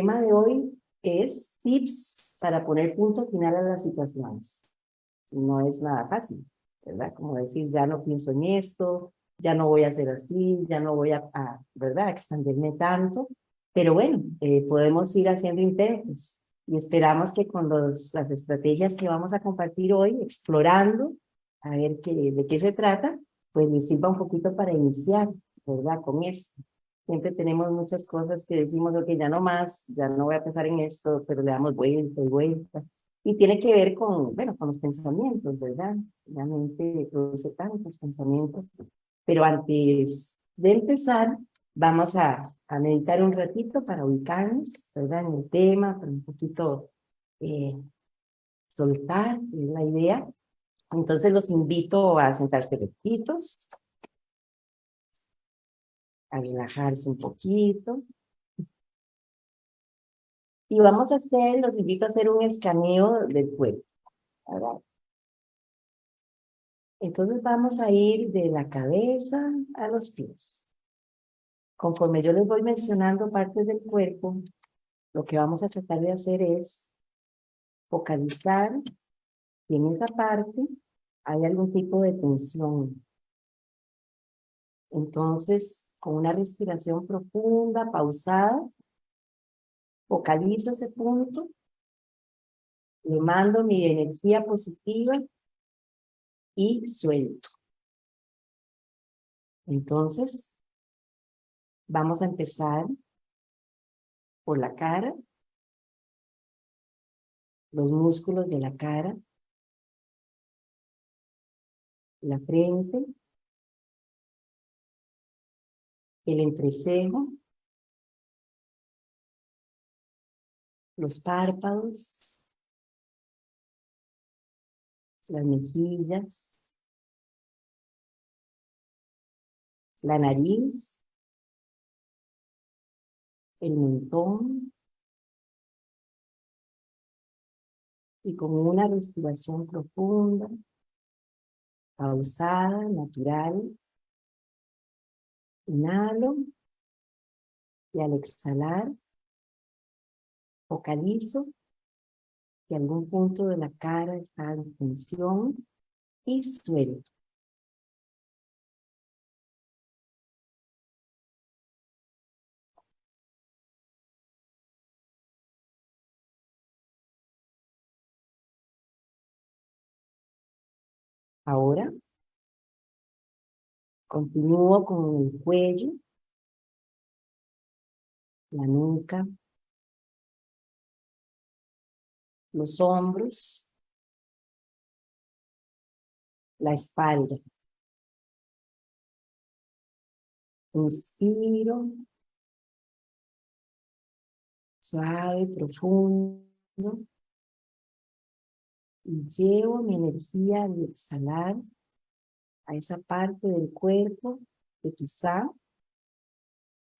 tema de hoy es tips para poner punto final a las situaciones. No es nada fácil, ¿verdad? Como decir, ya no pienso en esto, ya no voy a hacer así, ya no voy a, ¿verdad? extenderme tanto. Pero bueno, eh, podemos ir haciendo intentos y esperamos que con los, las estrategias que vamos a compartir hoy, explorando, a ver qué, de qué se trata, pues les sirva un poquito para iniciar, ¿verdad? Con esto. Siempre tenemos muchas cosas que decimos, ok, ya no más, ya no voy a pensar en esto, pero le damos vuelta y vuelta. Y tiene que ver con, bueno, con los pensamientos, ¿verdad? La mente produce tantos pensamientos. Pero antes de empezar, vamos a, a meditar un ratito para ubicarnos, ¿verdad? En el tema, para un poquito eh, soltar, es la idea. Entonces los invito a sentarse rectitos, a relajarse un poquito. Y vamos a hacer, los invito a hacer un escaneo del cuerpo. Entonces vamos a ir de la cabeza a los pies. Conforme yo les voy mencionando partes del cuerpo, lo que vamos a tratar de hacer es focalizar si en esa parte hay algún tipo de tensión. Entonces, con una respiración profunda, pausada, focalizo ese punto, le mando mi energía positiva y suelto. Entonces, vamos a empezar por la cara, los músculos de la cara, la frente, el entrecejo, los párpados, las mejillas, la nariz, el mentón, y con una respiración profunda, pausada, natural, Inhalo y al exhalar focalizo que algún punto de la cara está en tensión y suelto. Ahora Continúo con el cuello, la nuca, los hombros, la espalda. Inspiro, suave, profundo, y llevo mi energía al exhalar a esa parte del cuerpo que quizá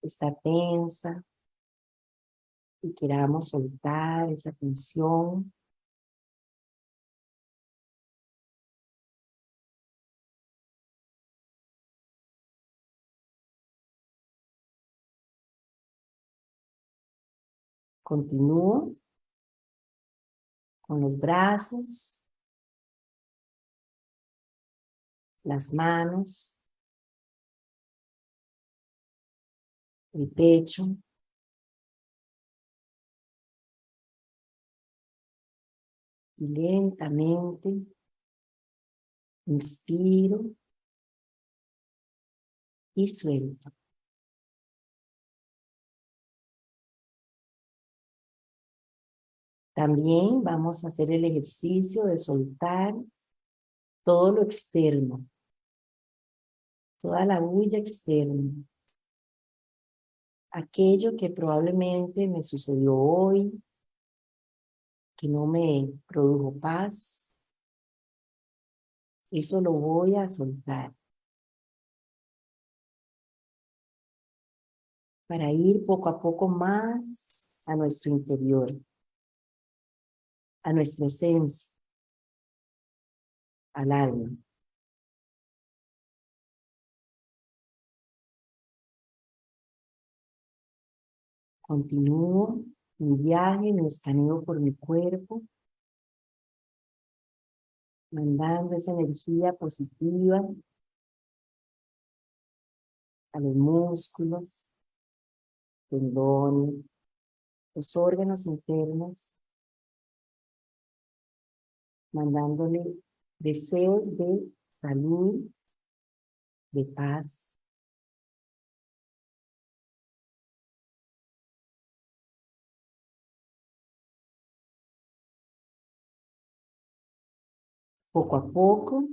está tensa y queramos soltar esa tensión. Continúo con los brazos las manos, el pecho, y lentamente inspiro y suelto. También vamos a hacer el ejercicio de soltar todo lo externo, toda la bulla externa, aquello que probablemente me sucedió hoy, que no me produjo paz, eso lo voy a soltar. Para ir poco a poco más a nuestro interior, a nuestra esencia al alma. Continúo mi viaje, me escaneo por mi cuerpo, mandando esa energía positiva a los músculos, tendones, los órganos internos, mandándole deseos de salud, de paz. Poco a poco,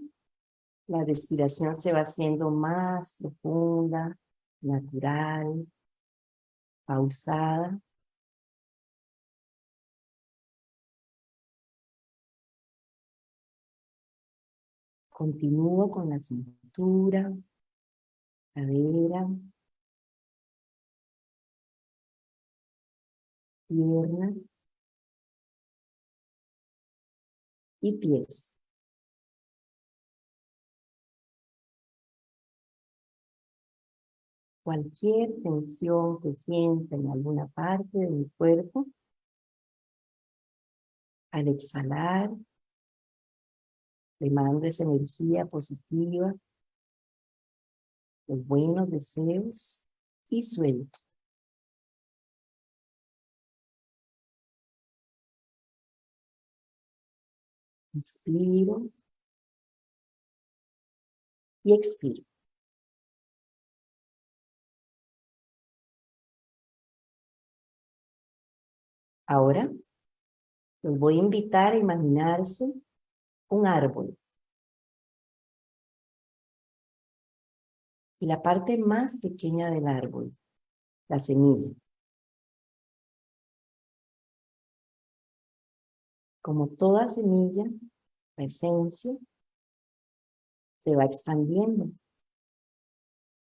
la respiración se va haciendo más profunda, natural, pausada. Continúo con la cintura, cadera, piernas y pies. Cualquier tensión que sienta en alguna parte de mi cuerpo, al exhalar, le mando esa energía positiva, los buenos deseos y suelto. Inspiro y expiro. Ahora los voy a invitar a imaginarse un árbol. Y la parte más pequeña del árbol, la semilla. Como toda semilla, la esencia se va expandiendo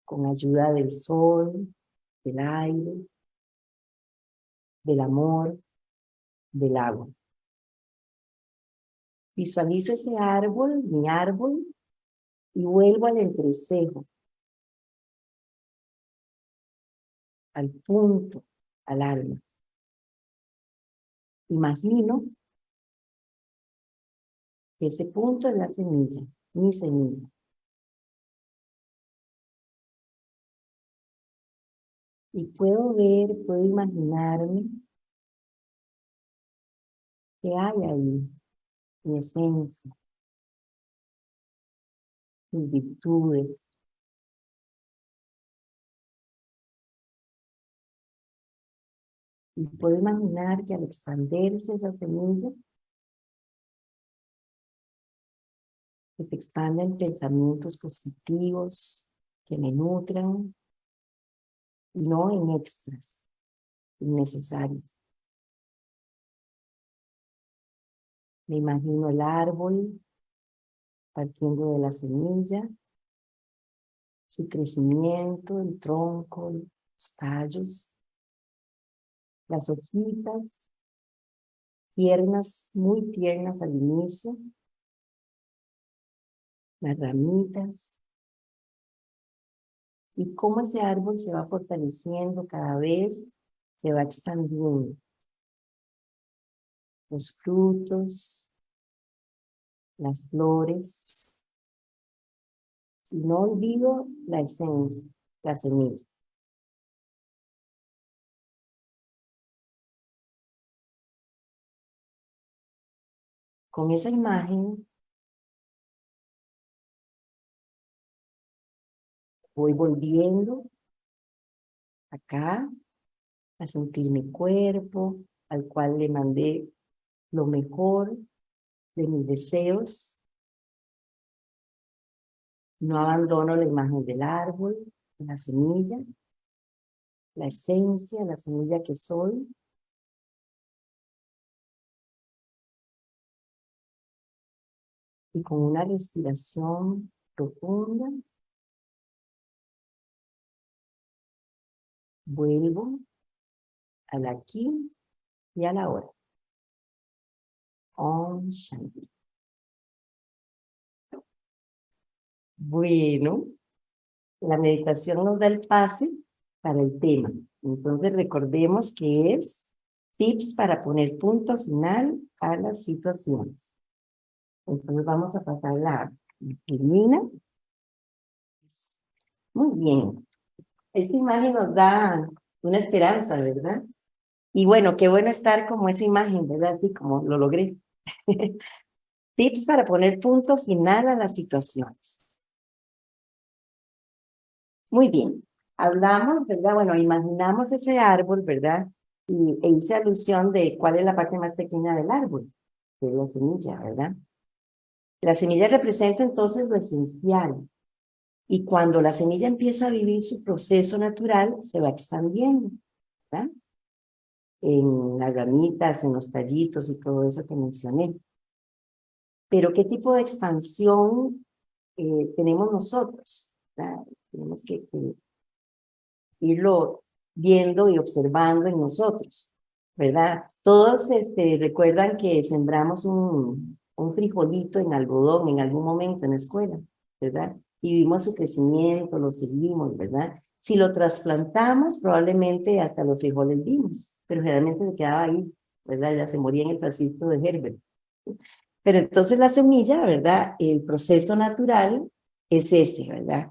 con ayuda del sol, del aire, del amor, del agua. Visualizo ese árbol, mi árbol, y vuelvo al entrecejo, al punto, al alma. Imagino que ese punto es la semilla, mi semilla. Y puedo ver, puedo imaginarme que hay ahí mi esencia, mis virtudes. Y puedo imaginar que al expandirse esa semilla, se expanden pensamientos positivos que me nutran, no en extras innecesarios. Me imagino el árbol partiendo de la semilla, su crecimiento, el tronco, los tallos, las hojitas, tiernas, muy tiernas al inicio, las ramitas, y cómo ese árbol se va fortaleciendo cada vez, se va expandiendo los frutos, las flores. Y no olvido la esencia, la semilla. Con esa imagen voy volviendo acá a sentir mi cuerpo, al cual le mandé lo mejor de mis deseos. No abandono la imagen del árbol, la semilla, la esencia, la semilla que soy. Y con una respiración profunda, vuelvo al aquí y a la hora. Om Shanti. Bueno, la meditación nos da el pase para el tema. Entonces recordemos que es tips para poner punto final a las situaciones. Entonces vamos a pasar la disciplina. Muy bien. Esta imagen nos da una esperanza, ¿verdad? Y bueno, qué bueno estar como esa imagen, ¿verdad? Así como lo logré. Tips para poner punto final a las situaciones. Muy bien. Hablamos, ¿verdad? Bueno, imaginamos ese árbol, ¿verdad? Y e hice alusión de cuál es la parte más pequeña del árbol, que es la semilla, ¿verdad? La semilla representa entonces lo esencial. Y cuando la semilla empieza a vivir su proceso natural, se va expandiendo, ¿verdad? En las ramitas, en los tallitos y todo eso que mencioné. Pero ¿qué tipo de expansión eh, tenemos nosotros? Tenemos que, irlo viendo y observando en nosotros, ¿verdad? Todos este, recuerdan que sembramos un, un frijolito en algodón en algún momento en la escuela, ¿verdad? Y vimos su crecimiento, lo seguimos, ¿verdad? Si lo trasplantamos, probablemente hasta los frijoles vimos, pero generalmente se quedaba ahí, ¿verdad? Ya se moría en el tracito de Herbert. Pero entonces la semilla, ¿verdad? El proceso natural es ese, ¿verdad?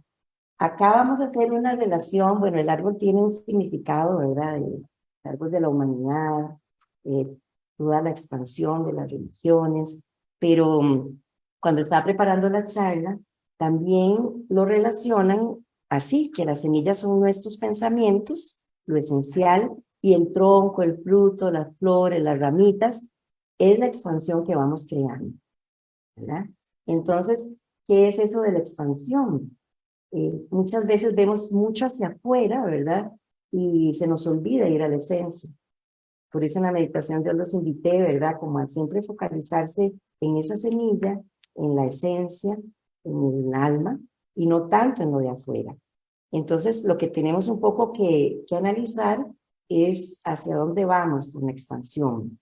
Acá vamos a hacer una relación, bueno, el árbol tiene un significado, ¿verdad? El, árbol de la humanidad, eh, toda la expansión de las religiones, pero mm, cuando estaba preparando la charla, también lo relacionan así, que las semillas son nuestros pensamientos, lo esencial, y el tronco, el fruto, las flores, las ramitas, es la expansión que vamos creando. ¿verdad? Entonces, ¿qué es eso de la expansión? Eh, muchas veces vemos mucho hacia afuera, ¿verdad? Y se nos olvida ir a la esencia. Por eso en la meditación yo los invité, ¿verdad? Como a siempre focalizarse en esa semilla, en la esencia, en el alma, y no tanto en lo de afuera. Entonces, lo que tenemos un poco que, que analizar es hacia dónde vamos con la expansión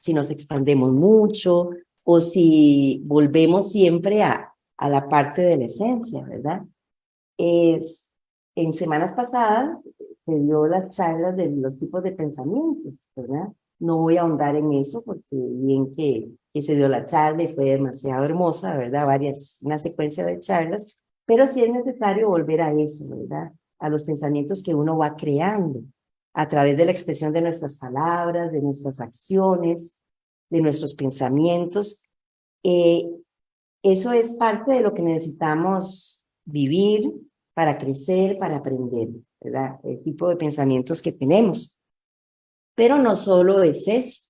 si nos expandemos mucho o si volvemos siempre a, a la parte de la esencia, ¿verdad? Es, en semanas pasadas se dio las charlas de los tipos de pensamientos, ¿verdad? No voy a ahondar en eso porque bien que, que se dio la charla y fue demasiado hermosa, ¿verdad? Varias, una secuencia de charlas, pero sí es necesario volver a eso, ¿verdad? A los pensamientos que uno va creando a través de la expresión de nuestras palabras, de nuestras acciones, de nuestros pensamientos. Eh, eso es parte de lo que necesitamos vivir para crecer, para aprender, ¿verdad? El tipo de pensamientos que tenemos. Pero no solo es eso.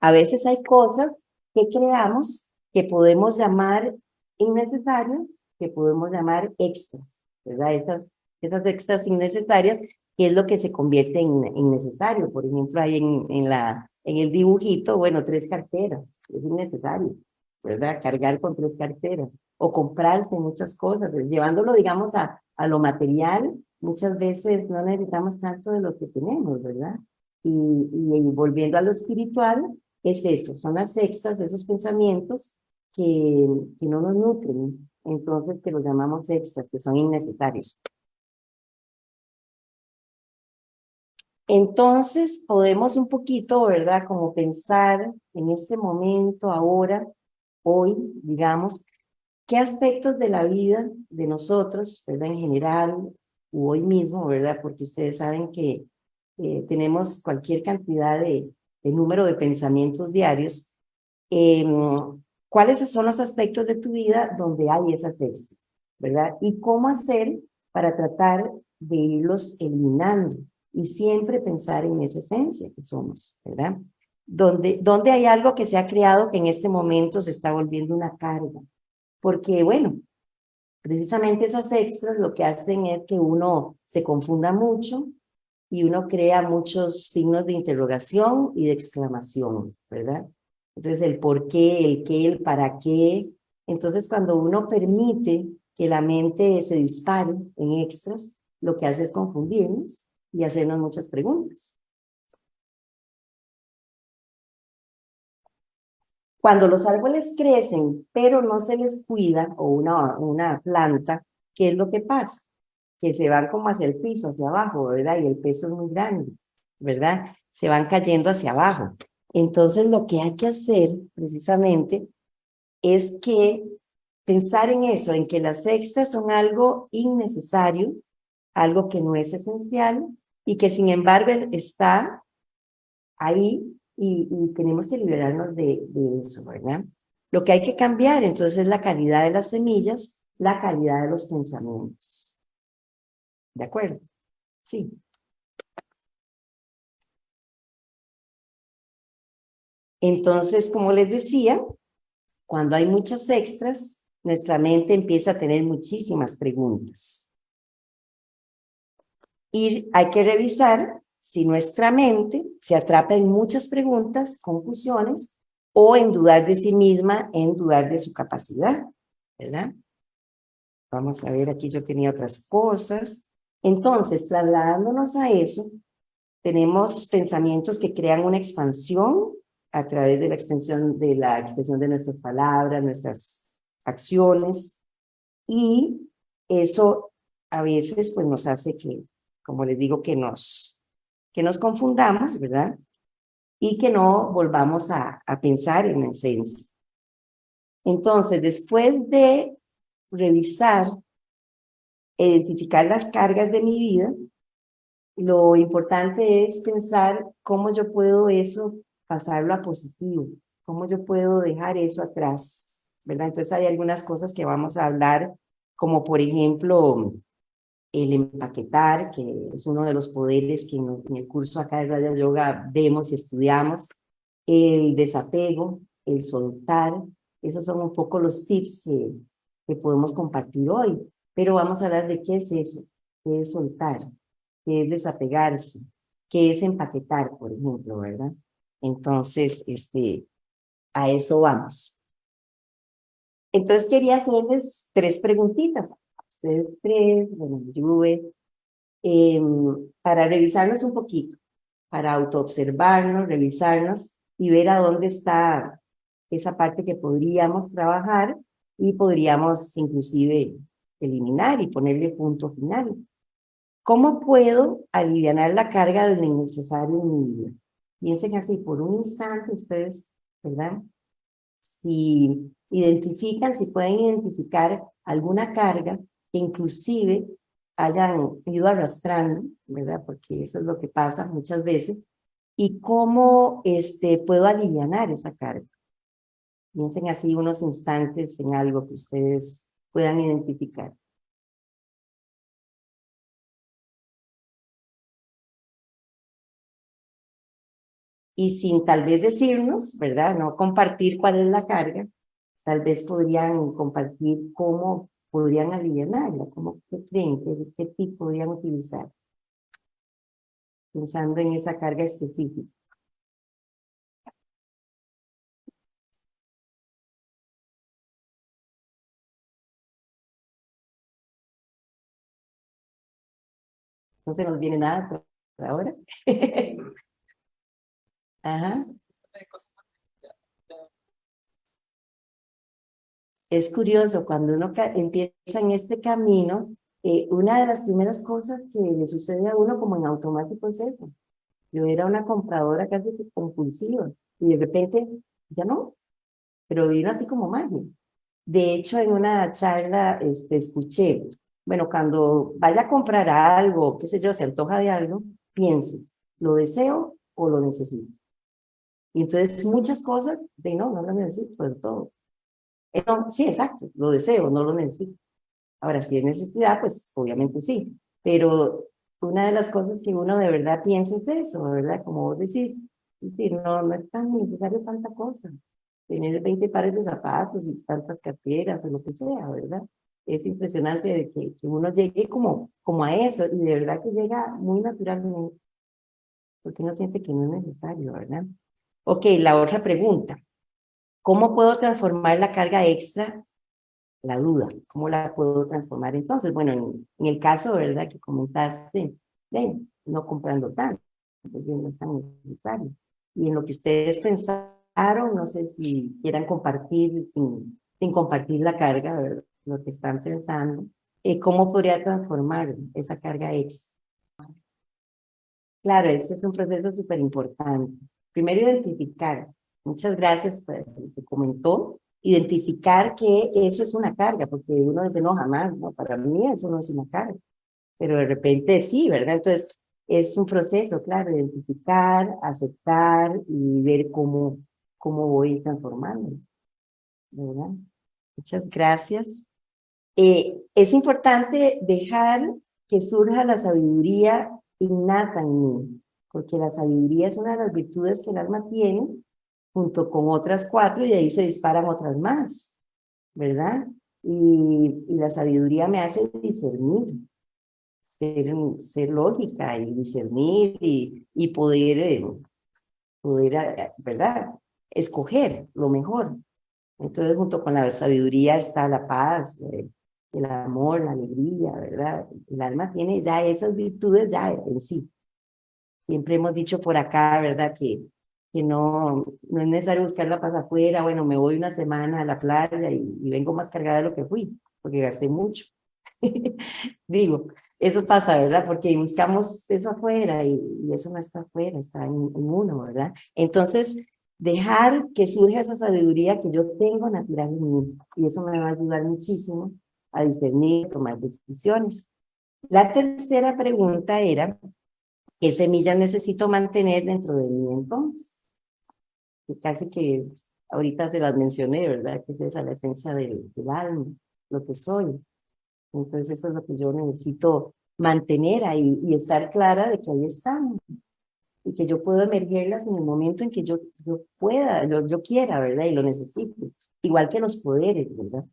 A veces hay cosas que creamos que podemos llamar innecesarias, que podemos llamar extras, ¿verdad? Esas, esas extras innecesarias que es lo que se convierte en innecesario. Por ejemplo, hay en, en, la, en el dibujito, bueno, tres carteras, es innecesario, ¿verdad? Cargar con tres carteras o comprarse muchas cosas, pues, llevándolo, digamos, a, a lo material, muchas veces no necesitamos tanto de lo que tenemos, ¿verdad? Y, y, volviendo a lo espiritual, es eso, son las extras de esos pensamientos que, que no nos nutren, entonces que los llamamos extras, que son innecesarios. Entonces podemos un poquito, ¿verdad? Como pensar en este momento, ahora, hoy, digamos, qué aspectos de la vida de nosotros, ¿verdad? En general, o hoy mismo, ¿verdad? Porque ustedes saben que eh, tenemos cualquier cantidad de, número de pensamientos diarios. Em, ¿Cuáles son los aspectos de tu vida donde hay esas extras, ¿verdad? Y cómo hacer para tratar de irlos eliminando y siempre pensar en esa esencia que somos, ¿verdad? Donde, donde hay algo que se ha creado que en este momento se está volviendo una carga. Porque, bueno, precisamente esas extras lo que hacen es que uno se confunda mucho y uno crea muchos signos de interrogación y de exclamación, ¿verdad? Entonces, el por qué, el qué, el para qué. Entonces, cuando uno permite que la mente se dispare en extras, lo que hace es confundirnos y hacernos muchas preguntas. Cuando los árboles crecen, pero no se les cuida, o una, una planta, ¿qué es lo que pasa? Que se van como hacia el piso, hacia abajo, ¿verdad? Y el peso es muy grande, ¿verdad? se van cayendo hacia abajo. Entonces lo que hay que hacer precisamente es que pensar en eso, en que las extras son algo innecesario, algo que no es esencial y que sin embargo está ahí y, tenemos que liberarnos de, de, eso, ¿verdad? Lo que hay que cambiar entonces es la calidad de las semillas, la calidad de los pensamientos. ¿De acuerdo? Sí. Entonces, como les decía, cuando hay muchas extras, nuestra mente empieza a tener muchísimas preguntas. Y hay que revisar si nuestra mente se atrapa en muchas preguntas, confusiones, o en dudar de sí misma, en dudar de su capacidad, ¿verdad? Vamos a ver, aquí yo tenía otras cosas. Entonces, trasladándonos a eso, tenemos pensamientos que crean una expansión a través de la extensión de la expresión de nuestras palabras, nuestras acciones, y eso a veces pues nos hace que, como les digo, que nos, que nos confundamos, ¿verdad? Y que no volvamos a, a pensar en la esencia. Entonces, después de revisar, identificar las cargas de mi vida, lo importante es pensar cómo yo puedo eso pasarlo a positivo, cómo yo puedo dejar eso atrás, ¿verdad? Entonces hay algunas cosas que vamos a hablar, como por ejemplo el empaquetar, que es uno de los poderes que en el curso acá de Radio Yoga vemos y estudiamos, el desapego, el soltar, esos son un poco los tips que, que podemos compartir hoy, pero vamos a hablar de qué es eso, qué es soltar, qué es desapegarse, qué es empaquetar, por ejemplo, ¿verdad? Entonces, este, a eso vamos. Entonces quería hacerles tres preguntitas, a ustedes tres, bueno, Juve, eh, para revisarnos un poquito, para autoobservarnos, revisarnos y ver a dónde está esa parte que podríamos trabajar y podríamos inclusive eliminar y ponerle punto final. ¿Cómo puedo aliviar la carga de lo innecesario en mi vida? Piensen así, por un instante ustedes, ¿verdad? Si identifican, si pueden identificar alguna carga que inclusive hayan ido arrastrando, ¿verdad? Porque eso es lo que pasa muchas veces. Y cómo este, puedo aliviar esa carga. Piensen así unos instantes en algo que ustedes puedan identificar. y sin tal vez decirnos, ¿verdad? No compartir cuál es la carga, tal vez podrían compartir cómo podrían aliviarla, cómo qué creen, qué, qué tipo podrían utilizar, pensando en esa carga específica. No se nos viene nada por ahora. Ajá. Es curioso, cuando uno empieza en este camino, eh, una de las primeras cosas que le sucede a uno como en automático es eso. Yo era una compradora casi compulsiva y de repente ya no, pero vino así como magia. De hecho, en una charla este, escuché, bueno, cuando vaya a comprar algo, qué sé yo, se antoja de algo, piense, ¿lo deseo o lo necesito? Y entonces muchas cosas, de no, no lo necesito, pero todo. Eh, sí, exacto, lo deseo, no lo necesito. Ahora, si es necesidad, pues obviamente sí. Pero una de las cosas que uno de verdad piensa es eso, ¿verdad? Como vos decís, no, no es tan necesario tanta cosa. Tener 20 pares de zapatos y tantas carteras o lo que sea, ¿verdad? Es impresionante de que, que uno llegue como, como a eso y de verdad que llega muy naturalmente. Porque uno siente que no es necesario, ¿verdad? Ok, la otra pregunta. ¿Cómo puedo transformar la carga extra? La duda. ¿Cómo la puedo transformar entonces? Bueno, en, el caso, ¿verdad? Que comentaste, no comprando tanto, porque no es tan necesario. Y en lo que ustedes pensaron, no sé si quieran compartir, sin, sin compartir la carga, ¿verdad? Lo que están pensando, eh, ¿cómo podría transformar esa carga extra? Claro, ese es un proceso súper importante. Primero identificar. Muchas gracias por lo que comentó. Identificar que eso es una carga, porque uno dice, no, jamás, no, para mí eso no es una carga. Pero de repente sí, ¿verdad? Entonces, es un proceso, claro, identificar, aceptar y ver cómo, cómo voy transformando. ¿Verdad? Muchas gracias. Eh, es importante dejar que surja la sabiduría innata en mí, porque la sabiduría es una de las virtudes que el alma tiene, junto con otras cuatro, y ahí se disparan otras más, ¿verdad? Y, y la sabiduría me hace discernir, ser, ser lógica y discernir y, y poder, eh, poder, eh, ¿verdad? Escoger lo mejor. Entonces, junto con la sabiduría está la paz, eh, el amor, la alegría, ¿verdad? El alma tiene ya esas virtudes ya en sí. Siempre hemos dicho por acá, ¿verdad? Que, que no, no es necesario buscar la paz afuera, bueno, me voy una semana a la playa y, y vengo más cargada de lo que fui, porque gasté mucho. Digo, eso pasa, ¿verdad? Porque buscamos eso afuera y, eso no está afuera, está en, uno, ¿verdad? Entonces, dejar que surja esa sabiduría que yo tengo natural en mí y eso me va a ayudar muchísimo a discernir, tomar decisiones. La tercera pregunta era, ¿qué semillas necesito mantener dentro de mí entonces? Casi que ahorita te las mencioné, ¿verdad? Que es esa la esencia del, del alma, lo que soy. Entonces eso es lo que yo necesito mantener ahí y estar clara de que ahí están y que yo puedo emergerlas en el momento en que yo, yo pueda, yo, yo quiera, ¿verdad? Y lo necesito. Igual que los poderes, ¿verdad?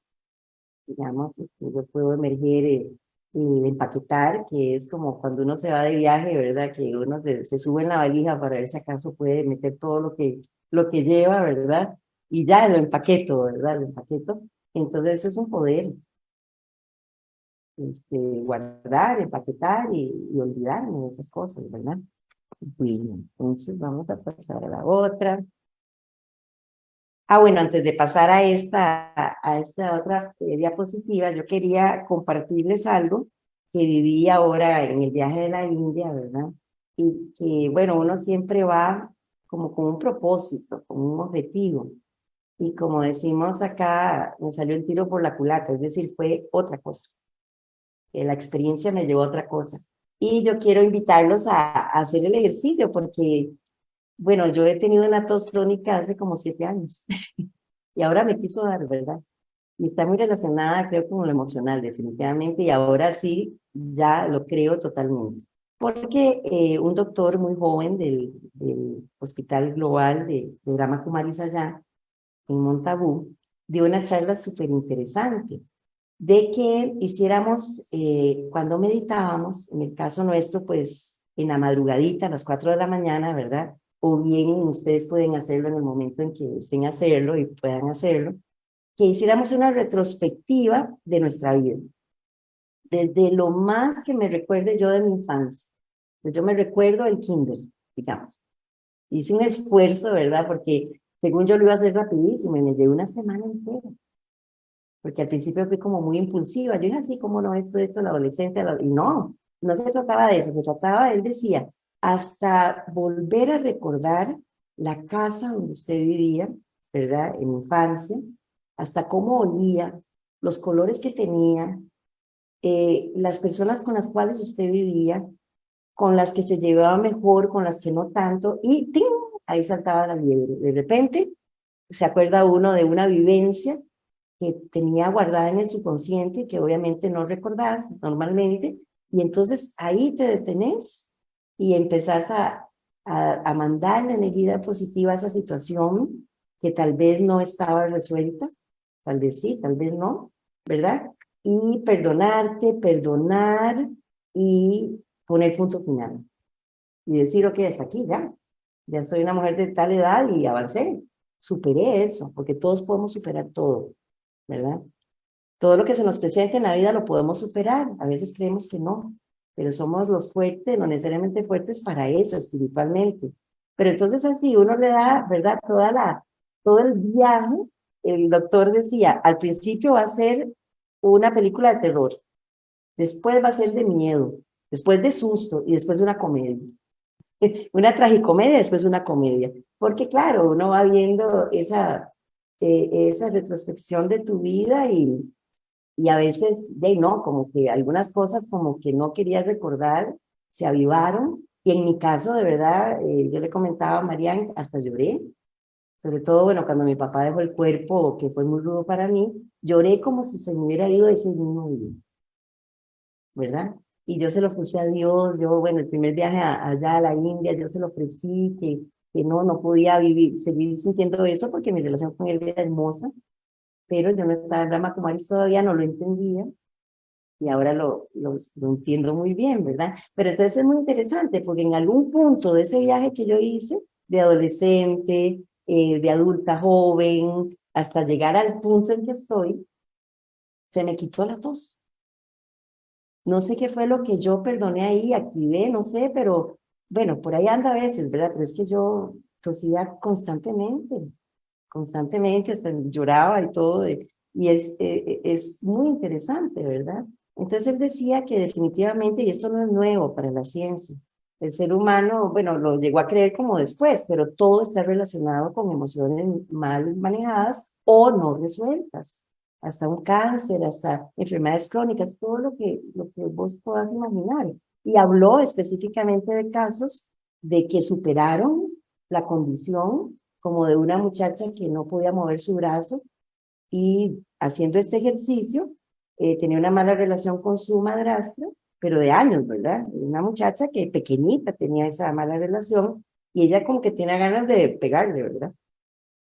Digamos, yo puedo emerger eh, el empaquetar, que es como cuando uno se va de viaje, ¿verdad? Que uno se, se, sube en la valija para ver si acaso puede meter todo lo que, lo que lleva, ¿verdad? Y ya lo empaqueto, ¿verdad? Lo empaqueto. Entonces es un poder este, guardar, empaquetar y, y, olvidarme de esas cosas, ¿verdad? Bueno, entonces vamos a pasar a la otra. Ah, bueno, antes de pasar a esta, a esta otra eh, diapositiva, yo quería compartirles algo que viví ahora en el viaje de la India, ¿verdad? Y que, bueno, uno siempre va como con un propósito, con un objetivo. Y como decimos acá, me salió el tiro por la culata, es decir, fue otra cosa la experiencia me llevó a otra cosa. Y yo quiero invitarlos a, hacer el ejercicio porque, bueno, yo he tenido una tos crónica hace como siete años y ahora me quiso dar, ¿verdad? Y está muy relacionada, creo, con lo emocional, definitivamente, y ahora sí, ya lo creo totalmente. Porque eh, un doctor muy joven del, del Hospital Global de, de Kumaris allá, en Montabú, dio una charla súper interesante de que hiciéramos, eh, cuando meditábamos, en el caso nuestro, pues en la madrugadita, a las 4 de la mañana, ¿verdad? O bien ustedes pueden hacerlo en el momento en que deseen hacerlo y puedan hacerlo, que hiciéramos una retrospectiva de nuestra vida. Desde lo más que me recuerde yo de mi infancia. Pues yo me recuerdo el kinder, digamos. Hice un esfuerzo, ¿verdad? Porque según yo lo iba a hacer rapidísimo y me llevé una semana entera porque al principio fui como muy impulsiva, yo dije así, como no, esto, esto, la adolescencia, y no, no se trataba de eso, se trataba, él decía, hasta volver a recordar la casa donde usted vivía, ¿verdad?, en infancia, hasta cómo olía, los colores que tenía, eh, las personas con las cuales usted vivía, con las que se llevaba mejor, con las que no tanto, y ¡ting! ahí saltaba la liebre. De repente se acuerda uno de una vivencia que tenía guardada en el subconsciente que obviamente no recordás normalmente, y entonces ahí te detenés y empezás a, a, a mandar la energía positiva a esa situación que tal vez no estaba resuelta, tal vez sí, tal vez no, ¿verdad? Y perdonarte, perdonar y poner punto final. Y decir, ok, hasta aquí ya, ya soy una mujer de tal edad y avancé, superé eso, porque todos podemos superar todo. ¿verdad? Todo lo que se nos presenta en la vida lo podemos superar, a veces creemos que no, pero somos los fuertes, no necesariamente fuertes para eso, espiritualmente. Pero entonces así uno le da, ¿verdad? Toda la, todo el viaje, el doctor decía, al principio va a ser una película de terror, después va a ser de miedo, después de susto y después de una comedia. una tragicomedia, después una comedia. Porque claro, uno va viendo esa, eh, esa retrospección de tu vida y, y a veces, de no, como que algunas cosas como que no querías recordar, se avivaron. Y en mi caso, de verdad, eh, yo le comentaba a Marian, hasta lloré. Sobre todo, bueno, cuando mi papá dejó el cuerpo, que fue muy rudo para mí, lloré como si se me hubiera ido ese mismo día. ¿Verdad? Y yo se lo ofrecí a Dios, yo, bueno, el primer viaje allá a la India, yo se lo ofrecí, que, que no, no podía vivir, seguir sintiendo eso porque mi relación con él era hermosa, pero yo no estaba en Rama Kumaris todavía, no lo entendía, y ahora lo, lo, entiendo muy bien, ¿verdad? Pero entonces es muy interesante, porque en algún punto de ese viaje que yo hice, de adolescente, eh, de adulta joven, hasta llegar al punto en que estoy, se me quitó la tos. No sé qué fue lo que yo perdoné ahí, activé, no sé, pero bueno, por ahí anda a veces, ¿verdad? Pero es que yo tosía constantemente, constantemente, hasta lloraba y todo, y es, eh, es muy interesante, ¿verdad? Entonces él decía que definitivamente, y esto no es nuevo para la ciencia, el ser humano, bueno, lo llegó a creer como después, pero todo está relacionado con emociones mal manejadas o no resueltas. Hasta un cáncer, hasta enfermedades crónicas, todo lo que, lo que vos puedas imaginar. Y habló específicamente de casos de que superaron la condición como de una muchacha que no podía mover su brazo y haciendo este ejercicio eh, tenía una mala relación con su madrastra, pero de años, ¿verdad? Una muchacha que pequeñita tenía esa mala relación y ella como que tiene ganas de pegarle, ¿verdad?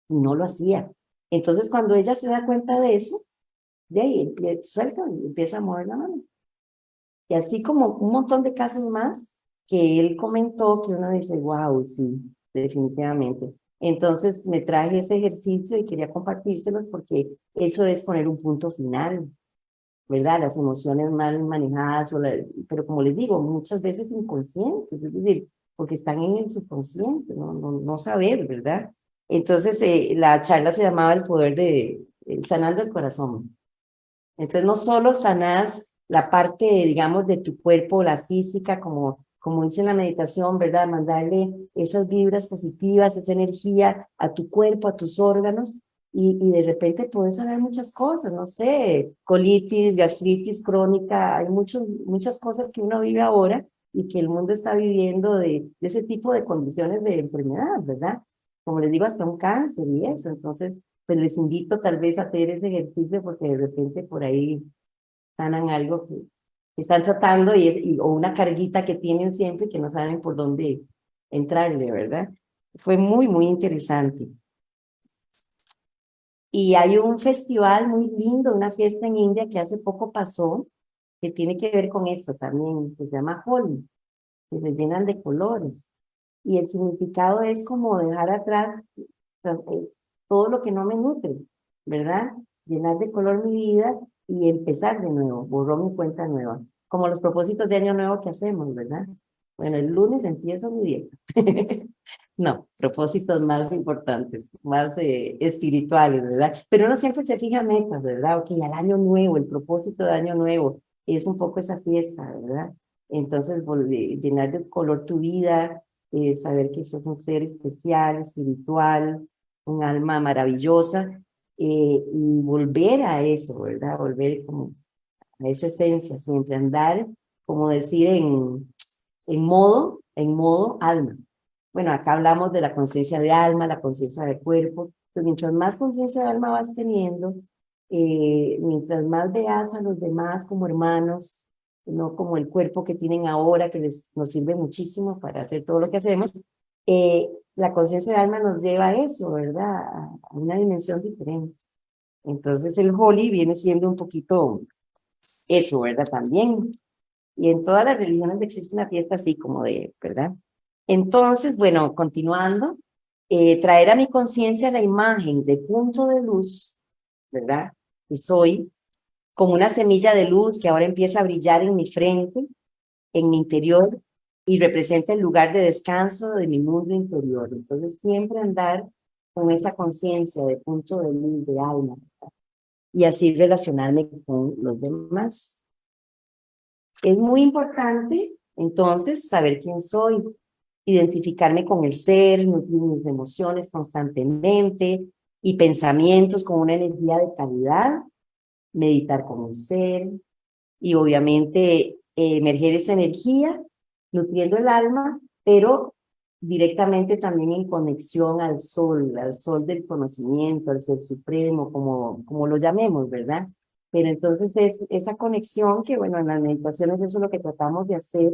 No lo hacía. Entonces cuando ella se da cuenta de eso, de ahí suelta y empieza a mover la mano. Y así como un montón de casos más que él comentó que uno dice, wow, sí, definitivamente. Entonces me traje ese ejercicio y quería compartírselos porque eso es poner un punto final ¿verdad? Las emociones mal manejadas, o pero como les digo, muchas veces inconscientes, es decir, porque están en el subconsciente, no, no, no saber, ¿verdad? Entonces, eh, la charla se llamaba El poder de, sanando el corazón. Entonces, no solo sanas la parte, digamos, de tu cuerpo, la física, como, como dice en la meditación, ¿verdad? Mandarle esas vibras positivas, esa energía a tu cuerpo, a tus órganos, y, y, de repente puedes saber muchas cosas, no sé, colitis, gastritis crónica, hay muchos, muchas cosas que uno vive ahora y que el mundo está viviendo de, de, ese tipo de condiciones de enfermedad, ¿verdad? Como les digo, hasta un cáncer y eso, entonces, pues les invito tal vez a hacer ese ejercicio porque de repente por ahí sanan algo que están tratando y, y, o una carguita que tienen siempre que no saben por dónde entrarle, ¿verdad? Fue muy, muy interesante. Y hay un festival muy lindo, una fiesta en India que hace poco pasó, que tiene que ver con esto también, que se llama Holi, que se llenan de colores. Y el significado es como dejar atrás eh, todo lo que no me nutre, ¿verdad? Llenar de color mi vida y empezar de nuevo, borró mi cuenta nueva. Como los propósitos de año nuevo que hacemos, ¿verdad? Bueno, el lunes empiezo mi dieta. no, propósitos más importantes, más eh, espirituales, ¿verdad? Pero uno siempre se fija metas, ¿verdad? Ok, al año nuevo, el propósito de año nuevo, es un poco esa fiesta, ¿verdad? Entonces, llenar de color tu vida, eh, saber que sos un ser especial, espiritual, un alma maravillosa, eh, y volver a eso, ¿verdad? Volver como a esa esencia, siempre andar, como decir en en modo, en modo alma. Bueno, acá hablamos de la conciencia de alma, la conciencia de cuerpo. Entonces, mientras más conciencia de alma vas teniendo, eh, mientras más veas a los demás como hermanos, no como el cuerpo que tienen ahora, que les, nos sirve muchísimo para hacer todo lo que hacemos, eh, la conciencia de alma nos lleva a eso, ¿verdad? A, una dimensión diferente. Entonces el Holy viene siendo un poquito eso, ¿verdad? También y en todas las religiones existe una fiesta así como de, ¿verdad? Entonces, bueno, continuando, eh, traer a mi conciencia la imagen de punto de luz, ¿verdad? Que soy como una semilla de luz que ahora empieza a brillar en mi frente, en mi interior, y representa el lugar de descanso de mi mundo interior. Entonces, siempre andar con esa conciencia de punto de luz, de alma, y así relacionarme con los demás. Es muy importante, entonces, saber quién soy. identificarme con el ser, nutrir mis emociones constantemente y pensamientos con una energía de calidad, meditar con el ser y obviamente emerger esa energía, nutriendo el alma, pero directamente también en conexión al sol, al sol del conocimiento, al ser supremo, como, como lo llamemos, ¿verdad? Pero entonces es esa conexión que, bueno, en las meditaciones eso es lo que tratamos de hacer.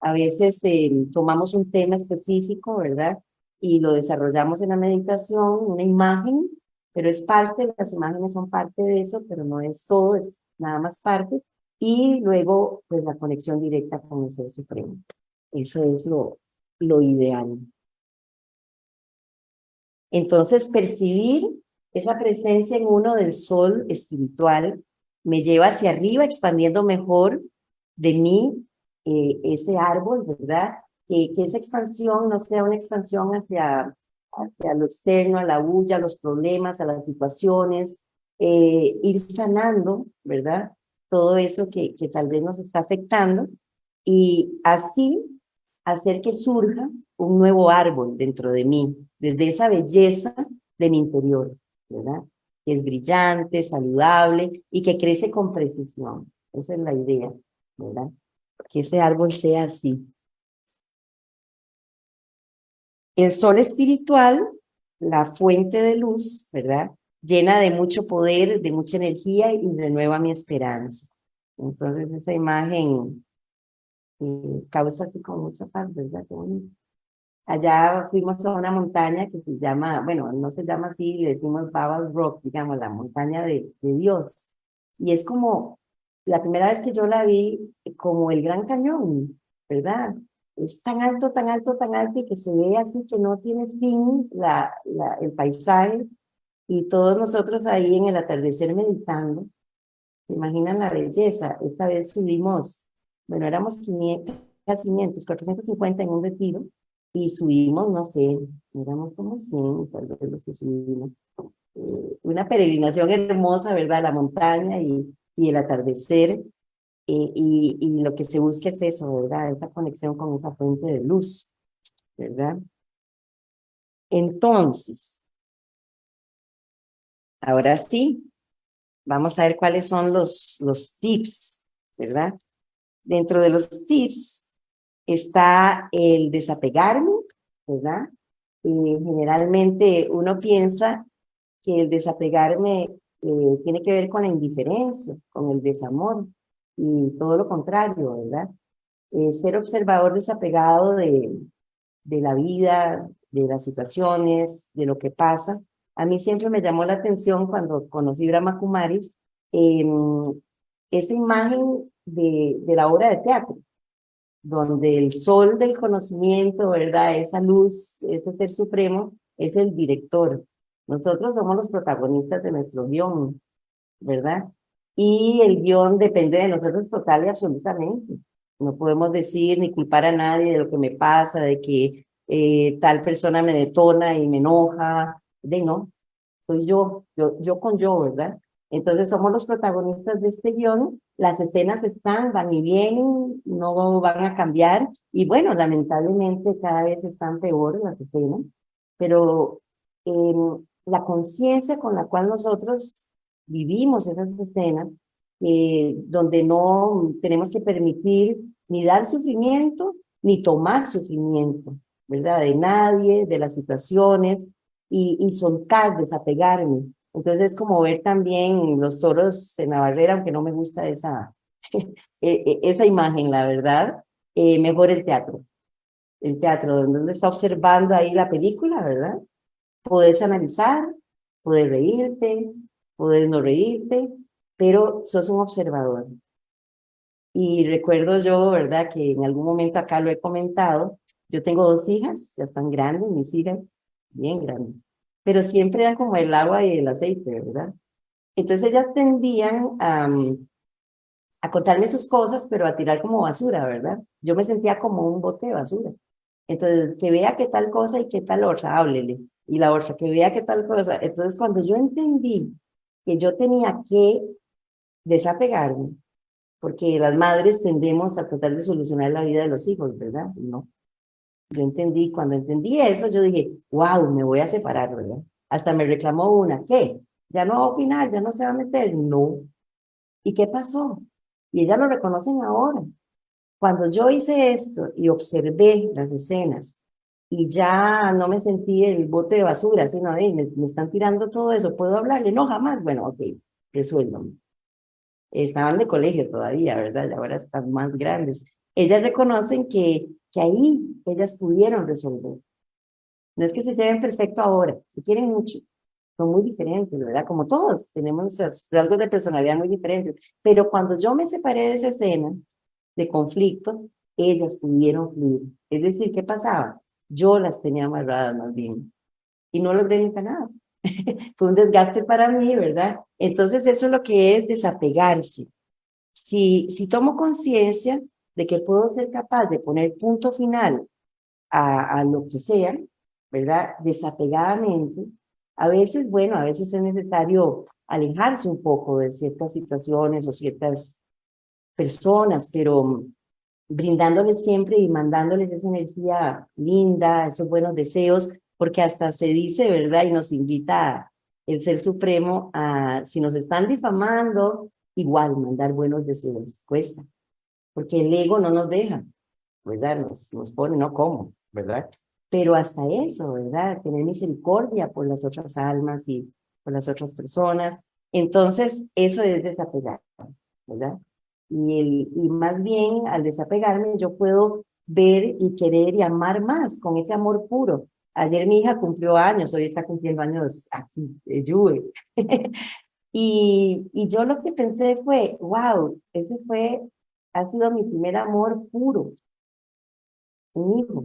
A veces eh, tomamos un tema específico, ¿verdad? Y lo desarrollamos en la meditación, una imagen, pero es parte, las imágenes son parte de eso, pero no es todo, es nada más parte. Y luego, pues la conexión directa con el Ser Supremo. Eso es lo, lo ideal. Entonces, percibir esa presencia en uno del sol espiritual me lleva hacia arriba, expandiendo mejor de mí eh, ese árbol, ¿verdad? que esa expansión no sea una expansión hacia, hacia lo externo, a la bulla, a los problemas, a las situaciones, eh, ir sanando, ¿verdad? Todo eso que, que tal vez nos está afectando y así hacer que surja un nuevo árbol dentro de mí, desde esa belleza de mi interior, ¿verdad? Que es brillante, saludable y que crece con precisión. Esa es la idea, ¿verdad? Que ese árbol sea así. El sol espiritual, la fuente de luz, ¿verdad? Llena de mucho poder, de mucha energía y renueva mi esperanza. Entonces esa imagen causa así con mucha paz, ¿verdad? Allá fuimos a una montaña que se llama, bueno, no se llama así, le decimos Babel Rock, digamos, la montaña de, de Dios. Y es como, la primera vez que yo la vi, como el Gran Cañón, ¿verdad? Es tan alto, tan alto, tan alto y que se ve así que no tiene fin la, la, el paisaje. Y todos nosotros ahí en el atardecer meditando, ¿se imaginan la belleza? Esta vez subimos bueno, éramos 500, 500, 450 en un retiro, y subimos, no sé, éramos como 100, tal vez los que subimos. Eh, una peregrinación hermosa, ¿verdad? La montaña y, y el atardecer, eh, y, y lo que se busca es eso, ¿verdad? Esa conexión con esa fuente de luz, ¿verdad? Entonces, ahora sí, vamos a ver cuáles son los, los tips, ¿verdad? Dentro de los tips está el desapegarme, ¿verdad? Y generalmente uno piensa que el desapegarme eh, tiene que ver con la indiferencia, con el desamor, y todo lo contrario, ¿verdad? Eh, ser observador desapegado de, de la vida, de las situaciones, de lo que pasa. A mí siempre me llamó la atención cuando conocí Brahma Kumaris, eh, esa imagen de, de la obra de teatro, donde el sol del conocimiento, ¿verdad? Esa luz, ese ser supremo, es el director. Nosotros somos los protagonistas de nuestro guion, ¿verdad? Y el guion depende de nosotros total y absolutamente. No podemos decir ni culpar a nadie de lo que me pasa, de que eh, tal persona me detona y me enoja. De no, soy yo, yo, yo con yo, ¿verdad? Entonces somos los protagonistas de este guion, las escenas están, van y vienen, no van a cambiar, y bueno, lamentablemente cada vez están peor las escenas, pero em, la conciencia con la cual nosotros vivimos esas escenas, eh, donde no tenemos que permitir ni dar sufrimiento, ni tomar sufrimiento, ¿verdad? De nadie, de las situaciones, y, y soltar, desapegarme, entonces es como ver también los toros en la barrera, aunque no me gusta esa, e, e, esa imagen, la verdad, eh, mejor el teatro. El teatro, donde está observando ahí la película, ¿verdad? Puedes analizar, puedes reírte, puedes no reírte, pero sos un observador. Y recuerdo yo, ¿verdad? Que en algún momento acá lo he comentado, yo tengo dos hijas, ya están grandes, mis hijas, bien grandes pero siempre eran como el agua y el aceite, ¿verdad? Entonces ellas tendían a, a contarme sus cosas, pero a tirar como basura, ¿verdad? Yo me sentía como un bote de basura. Entonces, que vea qué tal cosa y qué tal otra, háblele. Y la otra, que vea qué tal cosa. Entonces, cuando yo entendí que yo tenía que desapegarme, porque las madres tendemos a tratar de solucionar la vida de los hijos, ¿verdad? No. Yo entendí, cuando entendí eso, yo dije, wow, me voy a separar, ¿verdad? Hasta me reclamó una, ¿qué? ¿Ya no va a opinar? ¿Ya no se va a meter? No. ¿Y qué pasó? Y ella lo reconocen ahora. Cuando yo hice esto y observé las escenas y ya no me sentí el bote de basura, sino, me, me están tirando todo eso, ¿puedo hablarle? No, jamás. Bueno, ok, resuélvame. Estaban de colegio todavía, ¿verdad? Y ahora están más grandes. Ellas reconocen que, que ahí ellas pudieron resolver. No es que se lleven perfecto ahora, se quieren mucho, son muy diferentes, ¿verdad? Como todos, tenemos rasgos de personalidad muy diferentes. Pero cuando yo me separé de esa escena de conflicto, ellas pudieron fluir. Es decir, ¿qué pasaba? Yo las tenía amarradas más bien. Y no logré nunca nada. Fue un desgaste para mí, ¿verdad? Entonces eso es lo que es desapegarse. Si, si tomo conciencia de que puedo ser capaz de poner punto final a, a lo que sea, ¿verdad? Desapegadamente, a veces, bueno, a veces es necesario alejarse un poco de ciertas situaciones o ciertas personas, pero brindándoles siempre y mandándoles esa energía linda, esos buenos deseos, porque hasta se dice, ¿verdad? Y nos invita el Ser Supremo a, si nos están difamando, igual mandar buenos deseos, cuesta, porque el ego no nos deja, ¿verdad? Nos, nos pone, no como, ¿verdad? pero hasta eso, ¿verdad? Tener misericordia por las otras almas y por las otras personas. Entonces, eso es desapegar, ¿verdad? Y, el, y más bien, al desapegarme, yo puedo ver y querer y amar más con ese amor puro. Ayer mi hija cumplió años, hoy está cumpliendo años aquí, de y, y yo lo que pensé fue, wow, ese fue, ha sido mi primer amor puro, un hijo,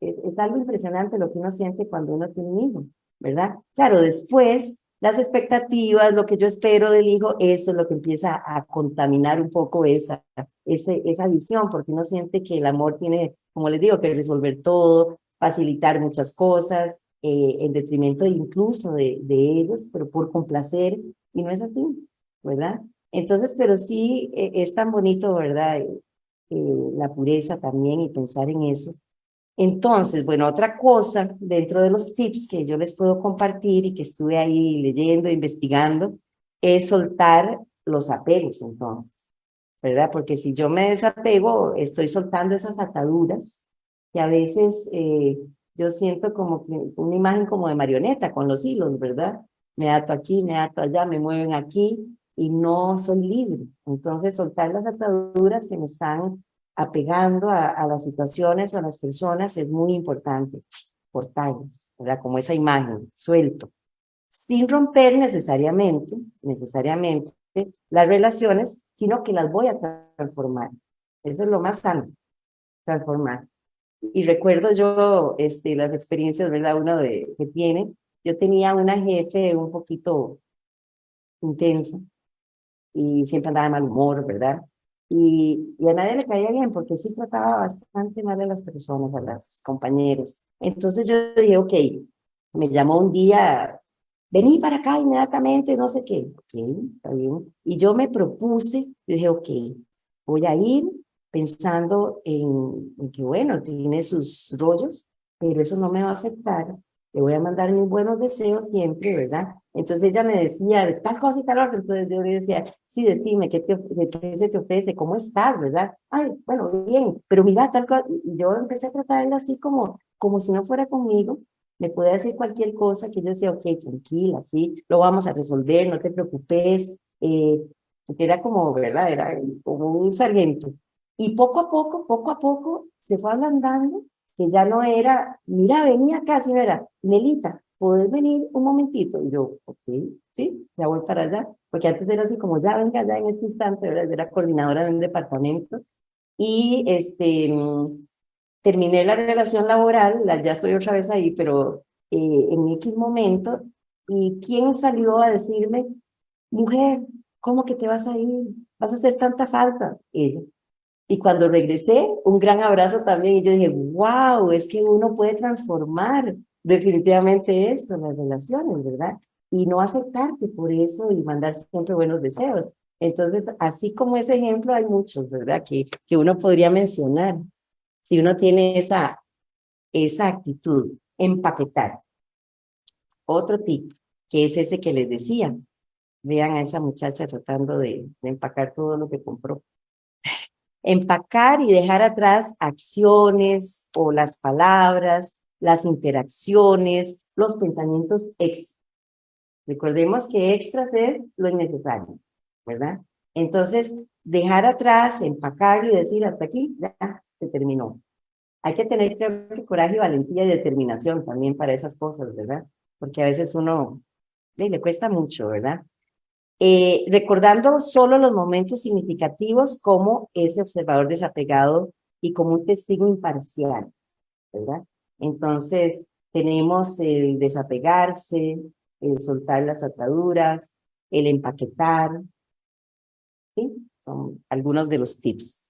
es, algo impresionante lo que uno siente cuando uno tiene un hijo, ¿verdad? Claro, después las expectativas, lo que yo espero del hijo, eso es lo que empieza a contaminar un poco esa, ese, esa visión, porque uno siente que el amor tiene, como les digo, que resolver todo, facilitar muchas cosas, eh, en detrimento incluso de, de, ellos, pero por complacer, y no es así, ¿verdad? Entonces, pero sí eh, es tan bonito, ¿verdad? Eh, la pureza también y pensar en eso, entonces, bueno, otra cosa dentro de los tips que yo les puedo compartir y que estuve ahí leyendo, investigando, es soltar los apegos entonces, ¿verdad? Porque si yo me desapego, estoy soltando esas ataduras que a veces eh, yo siento como que una imagen como de marioneta con los hilos, ¿verdad? Me ato aquí, me ato allá, me mueven aquí y no soy libre. Entonces, soltar las ataduras que me están apegando a, las situaciones o a las personas es muy importante, cortarlas, ¿verdad? Como esa imagen, suelto. Sin romper necesariamente, necesariamente las relaciones, sino que las voy a transformar. Eso es lo más sano, transformar. Y recuerdo yo este, las experiencias, ¿verdad? Uno de, que tiene. Yo tenía una jefe un poquito intensa y siempre andaba de mal humor, ¿verdad? y, a nadie le caía bien porque sí trataba bastante mal a las personas, a las compañeros. Entonces yo dije, ok, me llamó un día, vení para acá inmediatamente, no sé qué. Ok, está bien. Y yo me propuse, yo dije, ok, voy a ir pensando en, en que, bueno, tiene sus rollos, pero eso no me va a afectar. Le voy a mandar mis buenos deseos siempre, ¿verdad? Entonces ella me decía, tal cosa y tal otra, entonces yo le decía, sí, decime, ¿qué, te, qué se te ofrece? ¿Cómo estás, verdad? Ay, bueno, bien, pero mira, tal cosa, yo empecé a tratarla así como, como si no fuera conmigo, me puede decir cualquier cosa que yo decía, ok, tranquila, sí, lo vamos a resolver, no te preocupes, eh, era como, ¿verdad? Era como un sargento. Y poco a poco, poco a poco, se fue ablandando, que ya no era, mira, venía acá, sino era, Melita, ¿puedes venir un momentito? Y yo, ok, sí, ya voy para allá, porque antes era así como, ya venga ya en este instante, ¿verdad? era coordinadora de un departamento, y este, terminé la relación laboral, ya estoy otra vez ahí, pero eh, en X momento, y ¿quién salió a decirme, mujer, ¿cómo que te vas a ir? ¿Vas a hacer tanta falta? Ella. Y cuando regresé, un gran abrazo también, y yo dije, wow, es que uno puede transformar definitivamente esto, las relaciones, ¿verdad? Y no afectarte por eso y mandar siempre buenos deseos. Entonces, así como ese ejemplo, hay muchos, ¿verdad? Que, que uno podría mencionar. Si uno tiene esa esa actitud, empaquetar. Otro tip, que es ese que les decía. Vean a esa muchacha tratando de empacar todo lo que compró. Empacar y dejar atrás acciones o las palabras, las interacciones, los pensamientos extra. Recordemos que extras es lo innecesario, ¿verdad? Entonces, dejar atrás, empacar y decir hasta aquí, ya, se terminó. Hay que tener coraje, valentía y determinación también para esas cosas, ¿verdad? Porque a veces uno le cuesta mucho, ¿verdad? Eh, recordando solo los momentos significativos como ese observador desapegado y como un testigo imparcial, ¿verdad? Entonces, tenemos el desapegarse, el soltar las ataduras, el empaquetar. Son algunos de los tips.